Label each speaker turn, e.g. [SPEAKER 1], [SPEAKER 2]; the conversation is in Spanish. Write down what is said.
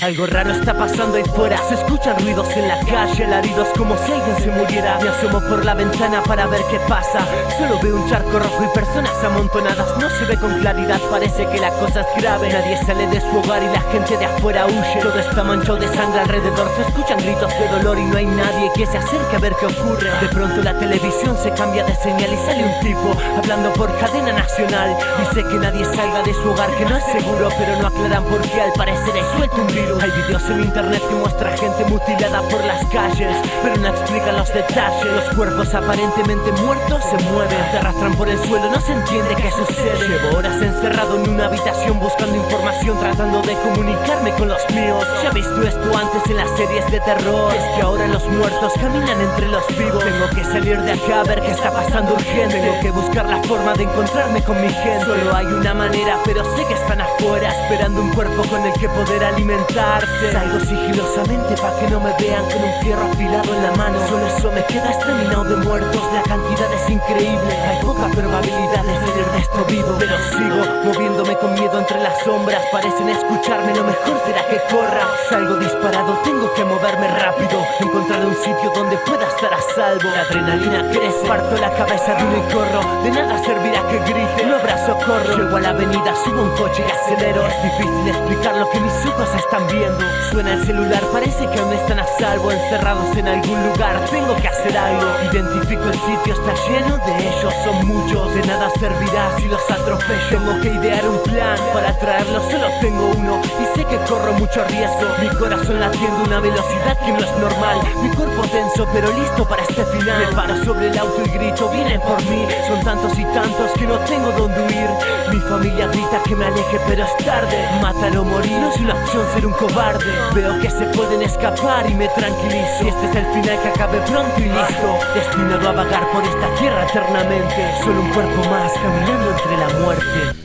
[SPEAKER 1] Algo raro está pasando ahí fuera. Se escuchan ruidos en la calle Alaridos como si alguien se muriera. Me asomo por la ventana para ver qué pasa. Solo veo un charco rojo y personas amontonadas. No se ve con claridad, parece que la cosa es grave. Nadie sale de su hogar y la gente de afuera huye. Todo está manchado de sangre alrededor. Se escuchan gritos de dolor y no hay nadie que se acerque a ver qué ocurre. De pronto la televisión se cambia de señal y sale un tipo Hablando por cadena nacional. Dice que nadie salga de su hogar, que no es seguro Pero no aclaran por qué. Al parecer hay suelto un Hay videos en internet que muestra gente mutilada por las calles Pero no explican los detalles. Los cuerpos aparentemente muertos se mueven Se arrastran por el suelo, no se entiende qué sucede. Llevo horas encerrado en una habitación buscando información Tratando de comunicarme con los míos. Ya he visto esto antes en las series de terror. Es que ahora los muertos caminan entre los vivos. Tengo que salir de acá a ver qué está pasando urgente. Tengo que buscar la forma de encontrarme con mi gente. Solo hay una manera, pero sé que están afuera Esperando un cuerpo con el que poder Salgo sigilosamente para que no me vean con un fierro afilado en la mano. Solo eso me queda exterminado de muertos. La cantidad es increíble. Hay poca probabilidad de salir de esto vivo. Pero sigo moviéndome con miedo entre las sombras. Parecen escucharme, lo mejor será que corra. Salgo disparado, tengo que moverme rápido. Encontrar un sitio donde pueda estar a salvo. La adrenalina crece, parto la cabeza de uno y corro De nada servirá que grite, socorro Llego a la avenida, subo un coche y acelero. Es difícil explicar lo que mis ojos están viendo. Suena el celular, parece que aún están a salvo Encerrados en algún lugar, tengo que hacer algo. Identifico el sitio, está lleno de ellos. Son muchos, de nada servirá si los atropello. Tengo que idear un plan para traerlos, solo tengo uno. Y sé que corro mucho riesgo. Mi corazón latiendo a una velocidad que no es normal. Mi cuerpo tenso pero listo para este final. Me paro sobre el auto y grito, vienen por mí tantos y tantos que no tengo dónde huir. Mi familia grita que me aleje pero es tarde. Matar o morir no es una opción ser un cobarde. Veo que se pueden escapar y me tranquilizo. Y este es el final que acabe pronto y listo. Destinado a vagar por esta tierra eternamente. Solo un cuerpo más caminando entre la muerte